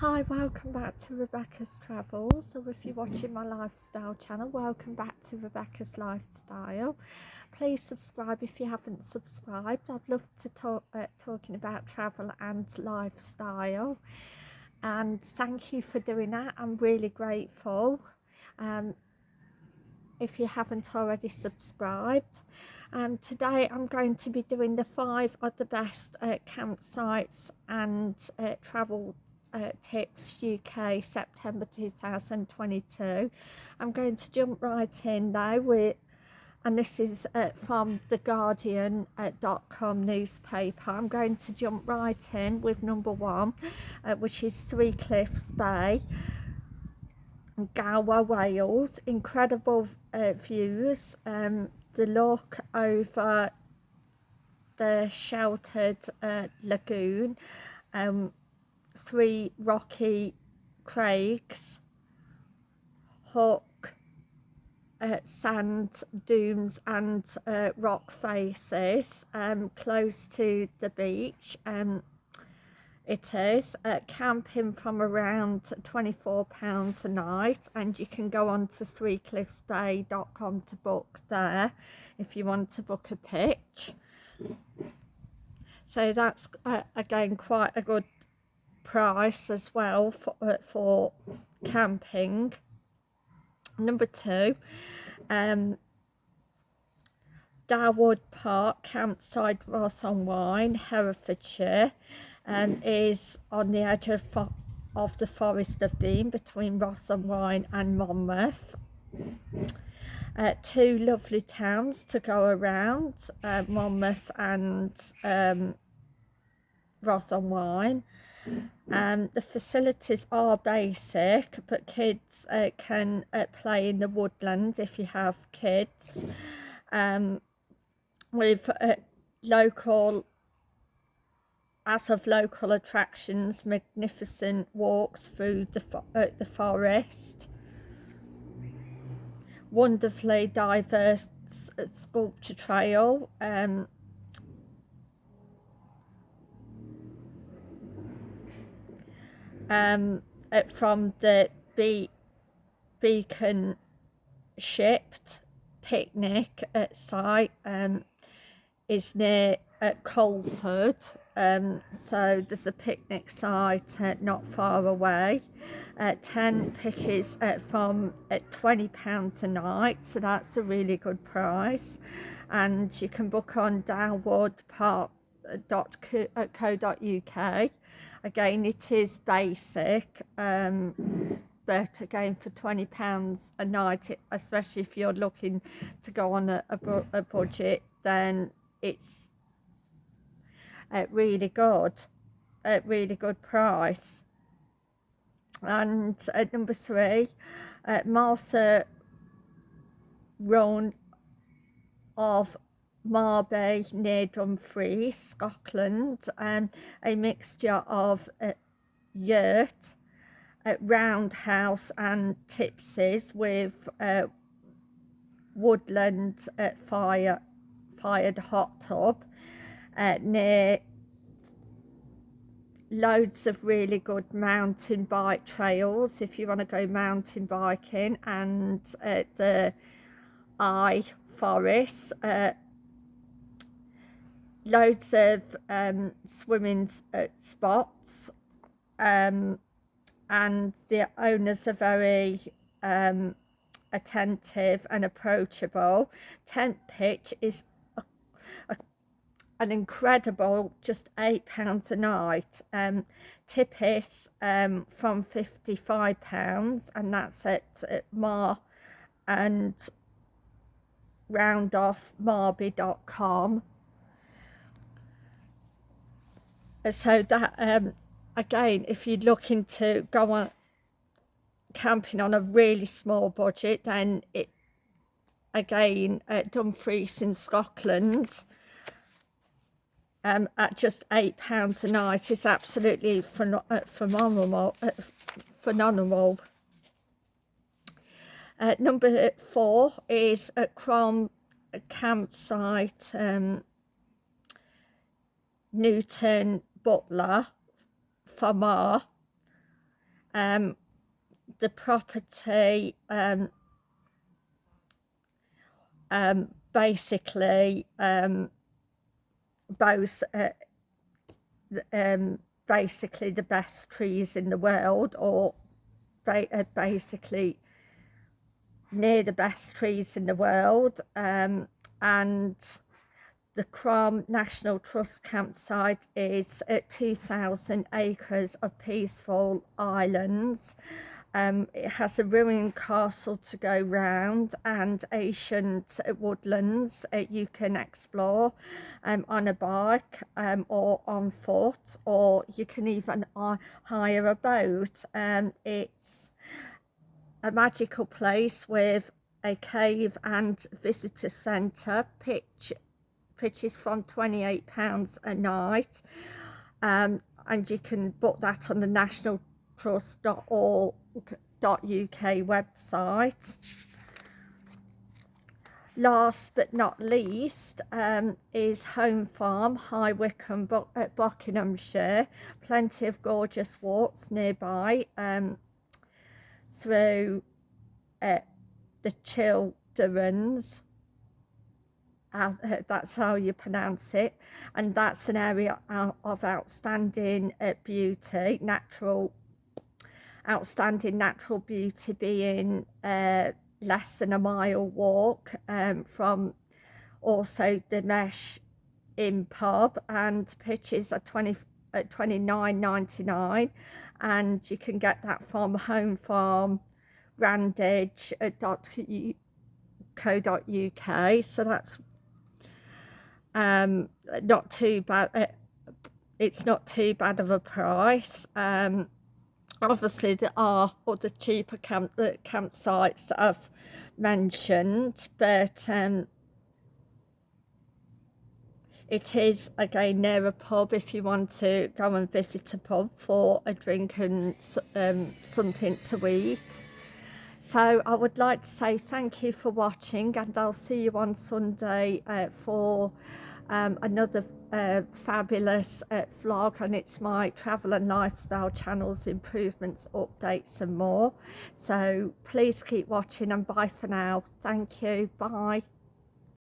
Hi, welcome back to Rebecca's Travels. So if you're watching my lifestyle channel, welcome back to Rebecca's Lifestyle. Please subscribe if you haven't subscribed. I'd love to talk uh, talking about travel and lifestyle. And thank you for doing that. I'm really grateful. Um, if you haven't already subscribed. And today I'm going to be doing the five of the best uh, campsites and uh, travel uh, Tips UK September 2022. I'm going to jump right in now with and this is uh, from the guardian.com newspaper i'm going to jump right in with number one uh, which is three cliffs bay Gower, Wales. Incredible uh, views. Um, the look over the sheltered uh, lagoon. Um, three rocky craigs. Hook, uh, sand dunes and uh, rock faces um, close to the beach. Um, it is uh, camping from around £24 a night and you can go on to threecliffsbay.com to book there if you want to book a pitch so that's uh, again quite a good price as well for, uh, for camping number two um Darwood Park campsite Ross on Wine Herefordshire and is on the edge of, of the Forest of Dean between Ross on Wine and Monmouth. Uh, two lovely towns to go around, uh, Monmouth and um, Ross on Wine. Um, the facilities are basic, but kids uh, can uh, play in the woodland if you have kids. Um, with uh, local as of local attractions, magnificent walks through the, uh, the forest, wonderfully diverse uh, sculpture trail, um, um, uh, from the be beacon shipped picnic at site um, is near at Coleford. Um, so there's a picnic site uh, not far away uh, 10 pitches uh, from at 20 pounds a night so that's a really good price. And you can book on downwardpark.co.uk again it is basic um, but again for 20 pounds a night especially if you're looking to go on a, a, a budget then it's a really good at really good price. And at number three uh, Martha Roan of Mabie near Dumfries, Scotland, and a mixture of uh, yurt, uh, roundhouse and tipsies with uh, woodland uh, fire fired hot tub uh, near loads of really good mountain bike trails if you want to go mountain biking and uh, the eye forest uh, loads of um, swimming uh, spots um, and the owners are very um, attentive and approachable. Tent pitch is a an incredible just eight pounds a night. Um tippis um from 55 pounds and that's at, at mar and round so that um again if you're looking to go on camping on a really small budget then it again at Dumfries in Scotland um, at just eight pounds a night is absolutely uh, phenomenal. Uh, phenomenal. Uh, number four is at Crom campsite, um, Newton Butler, Famar, um, the property um, um, basically um, both uh, um, basically the best trees in the world or uh, basically near the best trees in the world um, and the Crom National Trust campsite is at 2,000 acres of peaceful islands um, it has a ruined castle to go round and ancient woodlands uh, you can explore um, on a bike um, or on foot or you can even hire a boat. Um, it's a magical place with a cave and visitor centre pitch pitches from 28 pounds a night um, and you can book that on the national trust.org uk website. Last but not least um, is Home Farm, High Wycombe, at Buckinghamshire. Plenty of gorgeous walks nearby um, through uh, the Uh, that's how you pronounce it. And that's an area of outstanding uh, beauty natural outstanding natural beauty being uh, less than a mile walk um, from also the Mash Inn pub and pitches are 20 at 29.99 and you can get that from home farm randage.co.uk so that's um not too bad uh, it's not too bad of a price. Um obviously there are other cheaper camp uh, campsites that I've mentioned but um, it is again near a pub if you want to go and visit a pub for a drink and um, something to eat so I would like to say thank you for watching and I'll see you on Sunday uh, for um, another uh, fabulous uh, vlog and it's my travel and lifestyle channels improvements updates and more. So please keep watching and bye for now. Thank you. Bye